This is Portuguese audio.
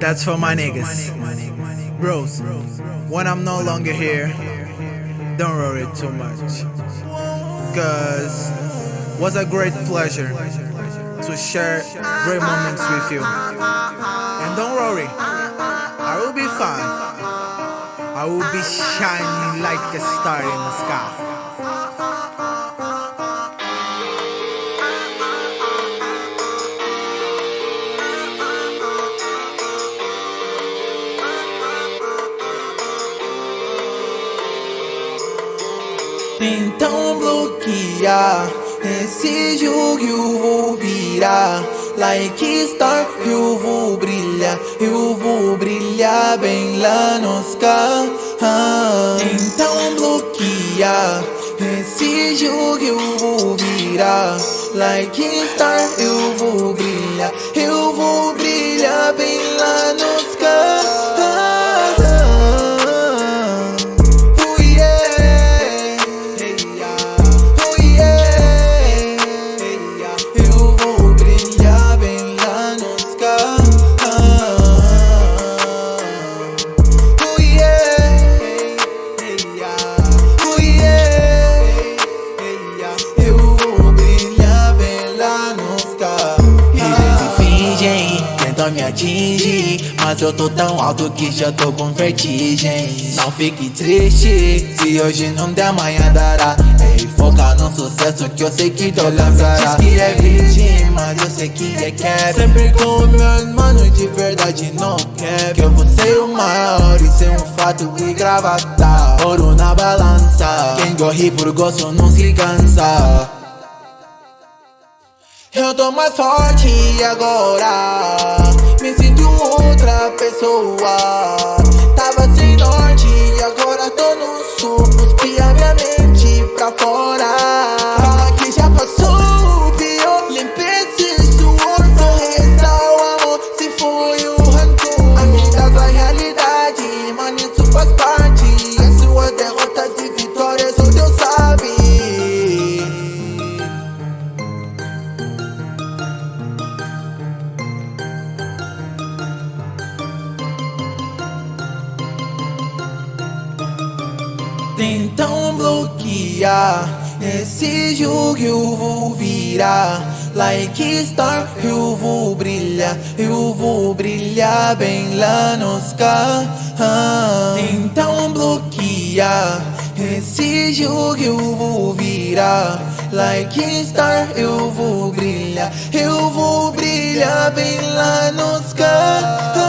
That's for my niggas. Bros, when I'm no longer here, don't worry too much. Cause it was a great pleasure to share great moments with you. And don't worry, I will be fine. I will be shining like a star in the sky. Então bloquear esse jogo eu vou virar Like star eu vou brilhar Eu vou brilhar bem lá nos carros Então bloquear esse jogo eu vou virar Like star eu vou brilhar Eu me Mas eu tô tão alto que já tô com vertigem. Não fique triste Se hoje não der amanhã dará. Ei, foca no sucesso que eu sei que tu alcançará Diz que é virgem, mas eu sei que é cap. Sempre com meus manos de verdade não quer Que eu vou ser o maior e ser um fato e gravata. Ouro na balança. Quem corre por gosto não se cansa. Eu tô mais forte agora Me sinto outra pessoa. Tava sem norte e agora tô Então bloquear esse jogo eu vou virar. Like star eu vou brilhar. Eu vou brilhar bem lá nos carros Então bloquear esse jogo eu vou virar. Like star eu vou brilhar. Eu vou brilhar bem lá nos carros